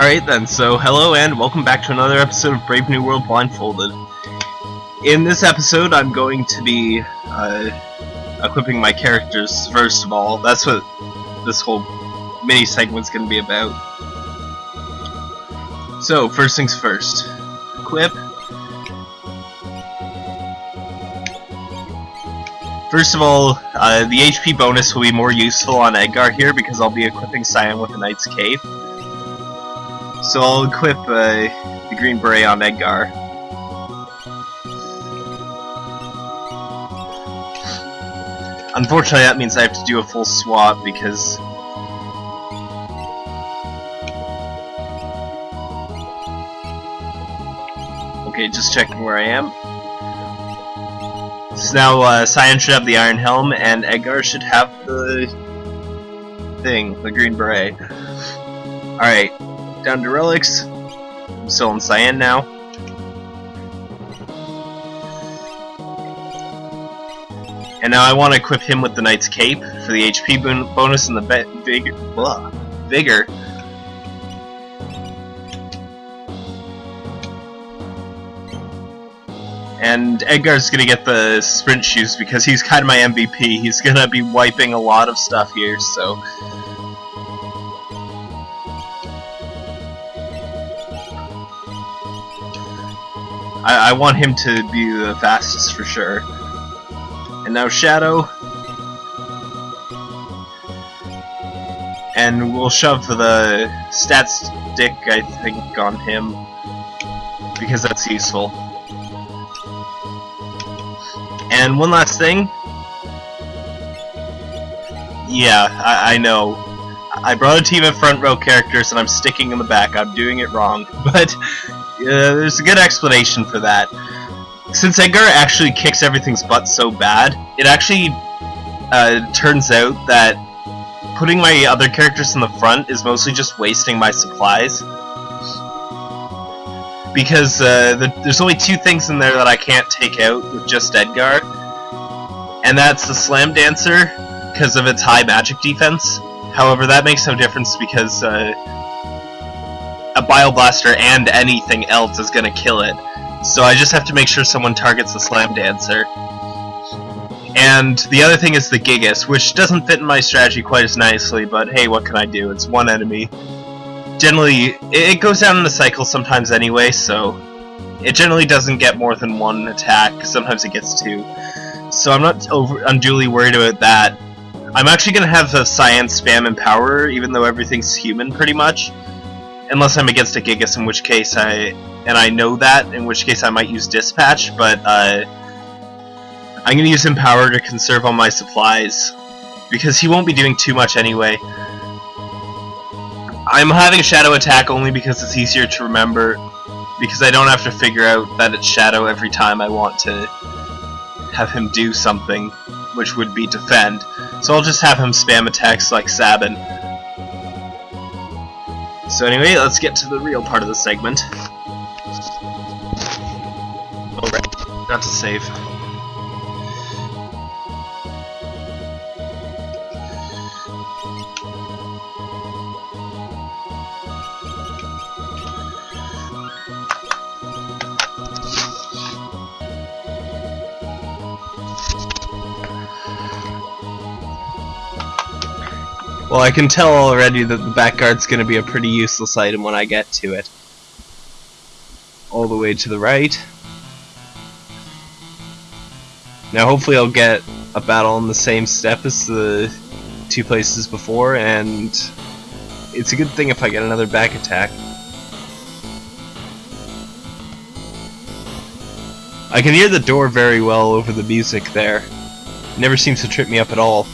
Alright then, so hello and welcome back to another episode of Brave New World Blindfolded. In this episode, I'm going to be uh, equipping my characters first of all. That's what this whole mini segment's going to be about. So, first things first. Equip. First of all, uh, the HP bonus will be more useful on Edgar here because I'll be equipping Cyan with a Knight's Cape. So I'll equip uh, the Green Beret on Edgar. Unfortunately, that means I have to do a full swap because Okay, just checking where I am. So now uh, Cyan should have the Iron Helm, and Edgar should have the thing, the Green Beret. Alright, down to relics. I'm still in Cyan now. And now I want to equip him with the Knight's Cape for the HP bonus and the vig blah, vigor. And Edgar's gonna get the sprint shoes because he's kind of my MVP. He's gonna be wiping a lot of stuff here, so I, I want him to be the fastest for sure. And now Shadow. And we'll shove the stat stick, I think, on him. Because that's useful. And one last thing. Yeah, I, I know. I brought a team of front row characters and I'm sticking in the back. I'm doing it wrong. But uh, there's a good explanation for that. Since Edgar actually kicks everything's butt so bad, it actually uh, turns out that putting my other characters in the front is mostly just wasting my supplies. Because uh, the, there's only two things in there that I can't take out with just Edgar. And that's the Slam Dancer, because of its high magic defense. However, that makes no difference because uh, a Bioblaster and anything else is gonna kill it. So I just have to make sure someone targets the Slam Dancer. And the other thing is the Gigas, which doesn't fit in my strategy quite as nicely, but hey, what can I do? It's one enemy. Generally, it goes down in the cycle sometimes anyway, so it generally doesn't get more than one attack, sometimes it gets two. So I'm not over unduly worried about that. I'm actually going to have a Science spam Empower, even though everything's human pretty much. Unless I'm against a Gigas, in which case I... And I know that, in which case I might use Dispatch, but uh, I'm going to use Empower to conserve all my supplies. Because he won't be doing too much anyway. I'm having Shadow attack only because it's easier to remember. Because I don't have to figure out that it's Shadow every time I want to have him do something, which would be defend. So I'll just have him spam attacks like Sabin. So anyway, let's get to the real part of the segment. Alright, got to save. Well, I can tell already that the back guard's going to be a pretty useless item when I get to it. All the way to the right. Now hopefully I'll get a battle on the same step as the two places before, and it's a good thing if I get another back attack. I can hear the door very well over the music there. It never seems to trip me up at all.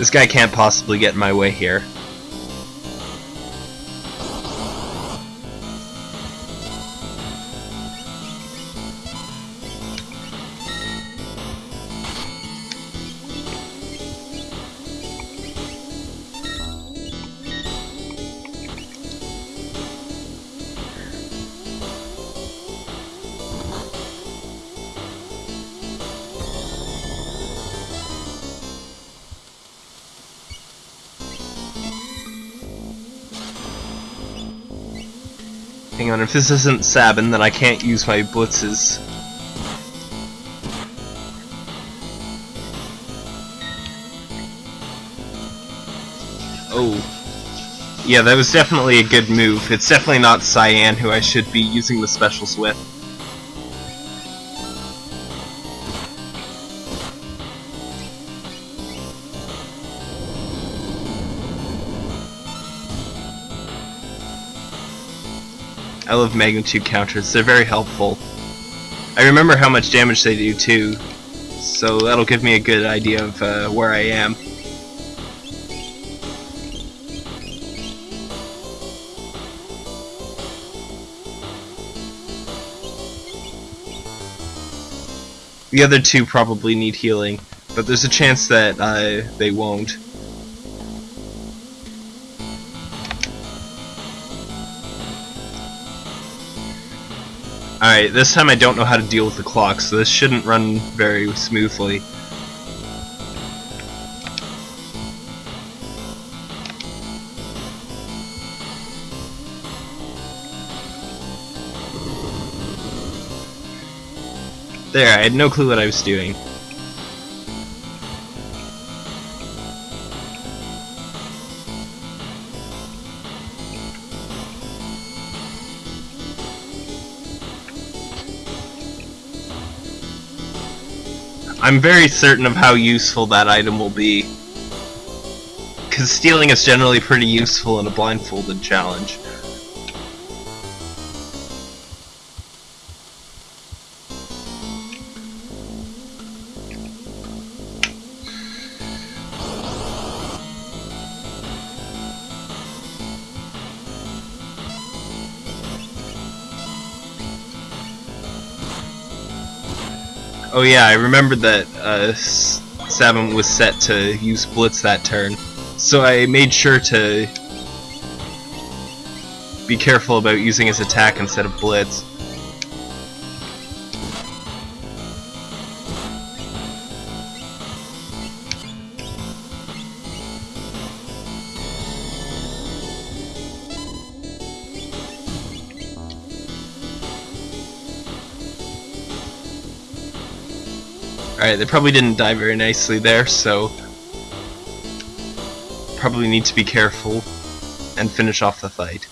This guy can't possibly get in my way here. Hang on, if this isn't Sabin, then I can't use my blitzes. Oh. Yeah, that was definitely a good move. It's definitely not Cyan who I should be using the specials with. I love magnitude counters, they're very helpful. I remember how much damage they do too, so that'll give me a good idea of uh, where I am. The other two probably need healing, but there's a chance that uh, they won't. Alright, this time I don't know how to deal with the clock, so this shouldn't run very smoothly. There, I had no clue what I was doing. I'm very certain of how useful that item will be. Because stealing is generally pretty useful in a blindfolded challenge. Oh yeah, I remembered that uh, Sabin was set to use Blitz that turn, so I made sure to be careful about using his attack instead of Blitz. Alright, they probably didn't die very nicely there, so probably need to be careful and finish off the fight.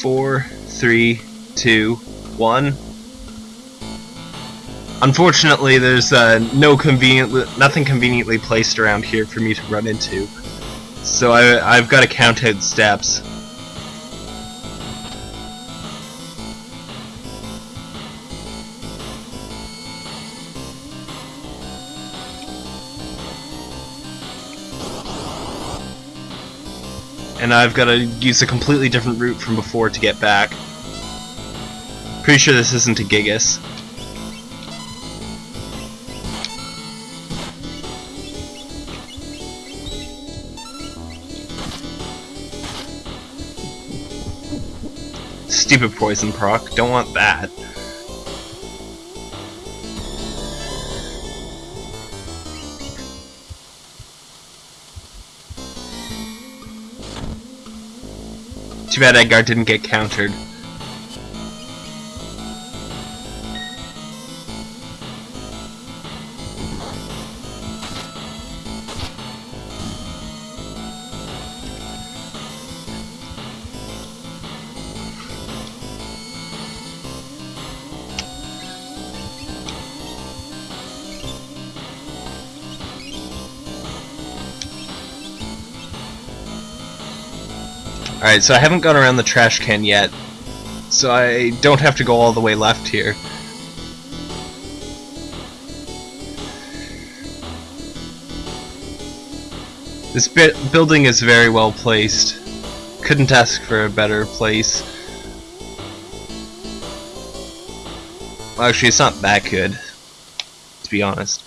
Four, three, two, one. Unfortunately, there's uh, no convenient, nothing conveniently placed around here for me to run into, so I, I've got to count out steps. And I've got to use a completely different route from before to get back. Pretty sure this isn't a Gigas. Stupid poison proc, don't want that. Too bad Edgar didn't get countered. Alright, so I haven't gone around the trash can yet, so I don't have to go all the way left here. This building is very well placed. Couldn't ask for a better place. Well, actually, it's not that good, to be honest.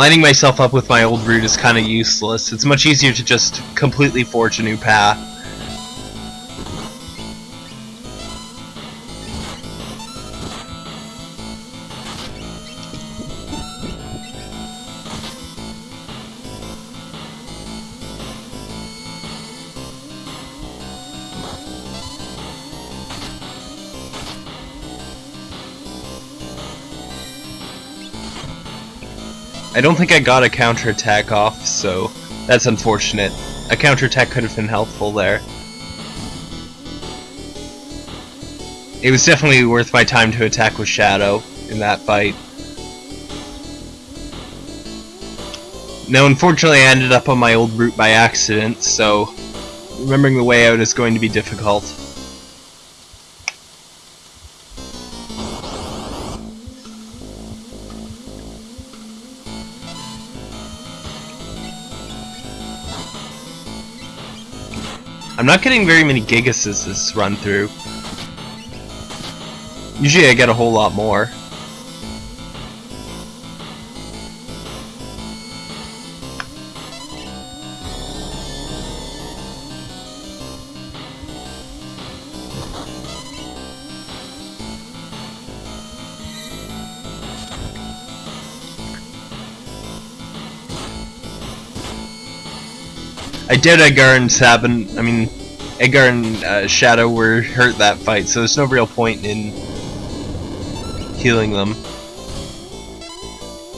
Lining myself up with my old route is kind of useless. It's much easier to just completely forge a new path. I don't think I got a counterattack off, so that's unfortunate. A counterattack could have been helpful there. It was definitely worth my time to attack with Shadow in that fight. Now, unfortunately, I ended up on my old route by accident, so remembering the way out is going to be difficult. I'm not getting very many Gigases this run through. Usually I get a whole lot more. I did Edgar and Sabin, I mean, Edgar and uh, Shadow were hurt that fight, so there's no real point in healing them.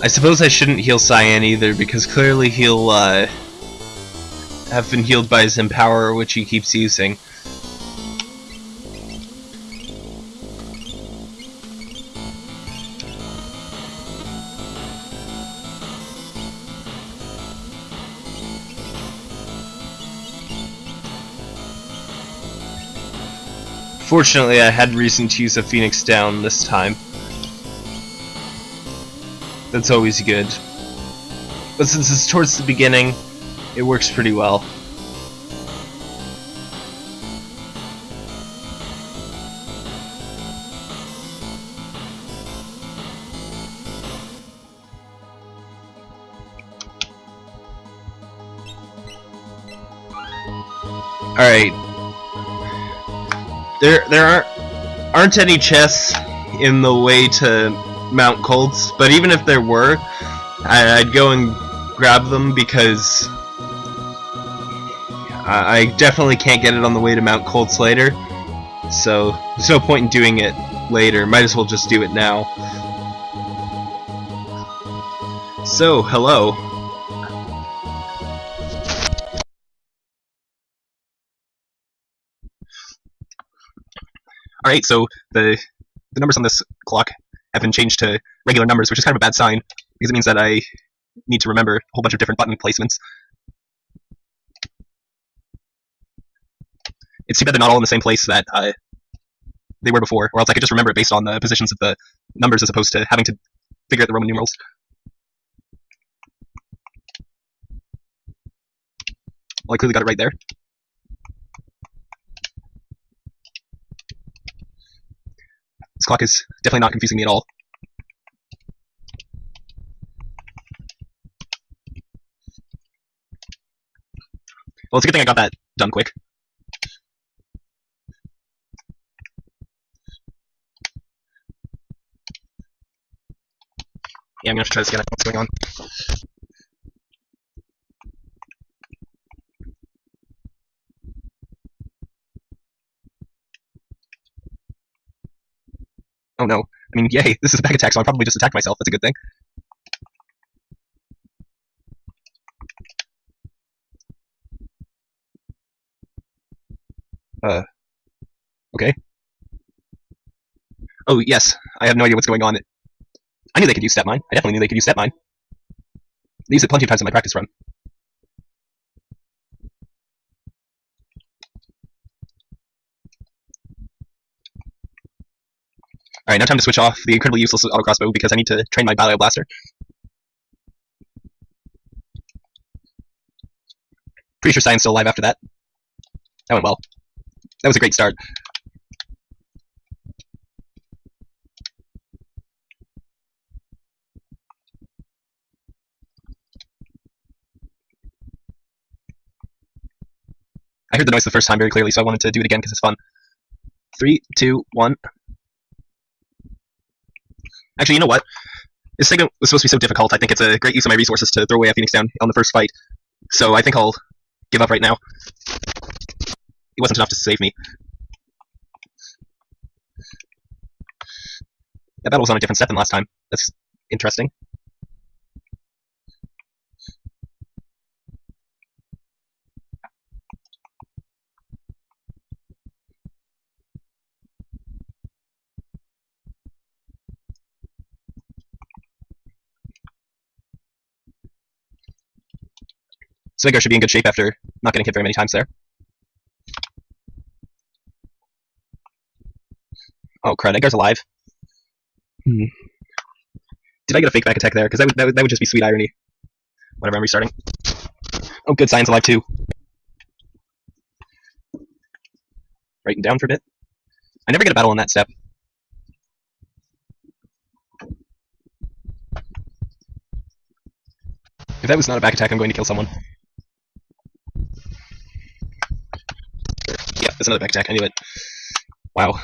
I suppose I shouldn't heal Cyan either, because clearly he'll uh, have been healed by his Empower, which he keeps using. Fortunately, I had reason to use a Phoenix down this time. That's always good. But since it's towards the beginning, it works pretty well. Alright, there there aren't aren't any chests in the way to Mount Kolts, but even if there were, I, would go and grab them because I, I definitely can't get it on the way to Mount Kolts later. So there's no point in doing it later. Might as well just do it now. So, hello. Alright, so the the numbers on this clock have been changed to regular numbers, which is kind of a bad sign, because it means that I need to remember a whole bunch of different button placements. It's too bad they're not all in the same place that uh, they were before, or else I could just remember it based on the positions of the numbers as opposed to having to figure out the Roman numerals. Well, I clearly got it right there. This clock is definitely not confusing me at all. Well, it's a good thing I got that done quick. Yeah, I'm gonna have to try this again. What's going on? Oh no. I mean, yay, this is a back attack, so I'll probably just attacked myself. That's a good thing. Uh, okay. Oh, yes. I have no idea what's going on. I knew they could use Step Mine. I definitely knew they could use Step Mine. They use it plenty of times in my practice run. Alright, now time to switch off the incredibly useless auto crossbow because I need to train my Bio Blaster. Pretty sure Cyan's still alive after that. That went well. That was a great start. I heard the noise the first time very clearly, so I wanted to do it again because it's fun. Three, two, one. Actually, you know what? This segment was supposed to be so difficult, I think it's a great use of my resources to throw away a Phoenix down on the first fight. So I think I'll give up right now. It wasn't enough to save me. That battle was on a different set than last time. That's interesting. So Edgar should be in good shape after not getting hit very many times there. Oh crud, Edgar's alive. Hmm. Did I get a fake back attack there? Because that would, that would that would just be sweet irony. Whatever, I'm restarting. Oh, good, Cyan's alive too. Writing down for a bit. I never get a battle on that step. If that was not a back attack, I'm going to kill someone. That's another back attack. I knew it. Wow.